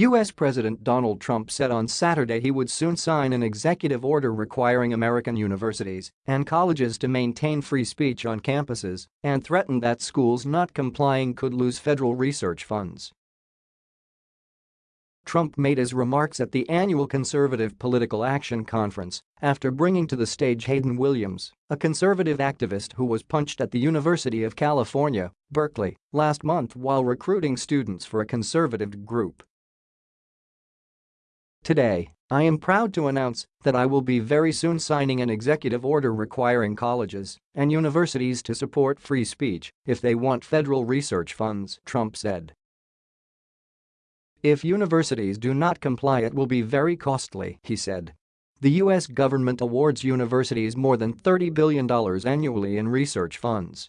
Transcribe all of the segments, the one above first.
U.S. President Donald Trump said on Saturday he would soon sign an executive order requiring American universities and colleges to maintain free speech on campuses and threatened that schools not complying could lose federal research funds. Trump made his remarks at the annual Conservative Political Action Conference after bringing to the stage Hayden Williams, a conservative activist who was punched at the University of California, Berkeley, last month while recruiting students for a conservative group. Today, I am proud to announce that I will be very soon signing an executive order requiring colleges and universities to support free speech if they want federal research funds, Trump said. If universities do not comply it will be very costly, he said. The U.S. government awards universities more than $30 billion annually in research funds.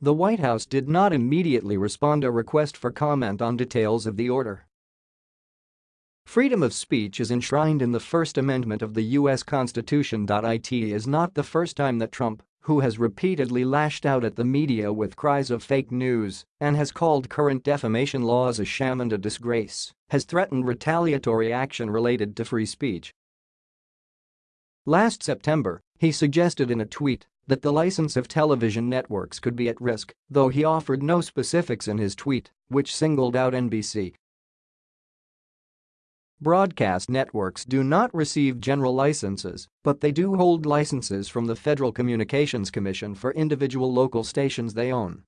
The White House did not immediately respond to a request for comment on details of the order. Freedom of speech is enshrined in the First Amendment of the U.S. Constitution. It is not the first time that Trump, who has repeatedly lashed out at the media with cries of fake news and has called current defamation laws a sham and a disgrace, has threatened retaliatory action related to free speech. Last September, he suggested in a tweet that the license of television networks could be at risk, though he offered no specifics in his tweet, which singled out NBC Broadcast networks do not receive general licenses, but they do hold licenses from the Federal Communications Commission for individual local stations they own.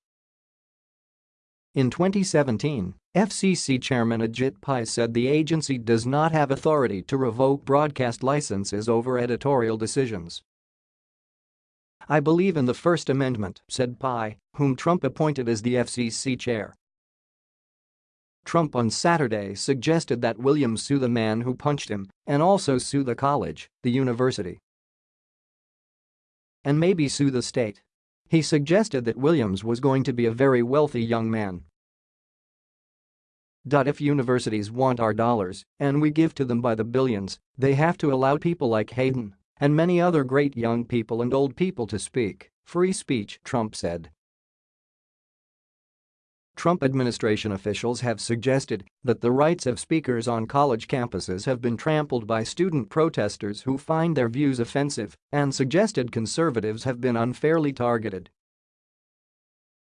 In 2017, FCC Chairman Ajit Pai said the agency does not have authority to revoke broadcast licenses over editorial decisions. I believe in the First Amendment, said Pai, whom Trump appointed as the FCC chair. Trump on Saturday suggested that Williams sue the man who punched him and also sue the college, the university. And maybe sue the state. He suggested that Williams was going to be a very wealthy young man. If universities want our dollars and we give to them by the billions, they have to allow people like Hayden and many other great young people and old people to speak. Free speech, Trump said. Trump administration officials have suggested that the rights of speakers on college campuses have been trampled by student protesters who find their views offensive and suggested conservatives have been unfairly targeted.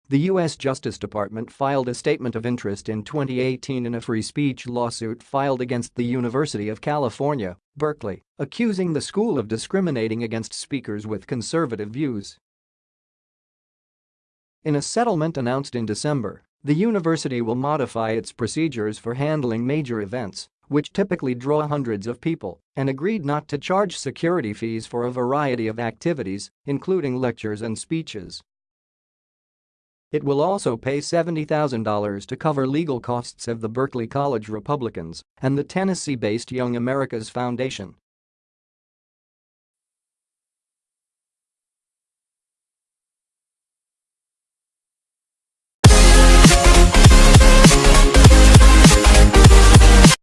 The U.S. Justice Department filed a statement of interest in 2018 in a free speech lawsuit filed against the University of California, Berkeley, accusing the school of discriminating against speakers with conservative views. In a settlement announced in December, the university will modify its procedures for handling major events, which typically draw hundreds of people, and agreed not to charge security fees for a variety of activities, including lectures and speeches. It will also pay $70,000 to cover legal costs of the Berkeley College Republicans and the Tennessee-based Young America's Foundation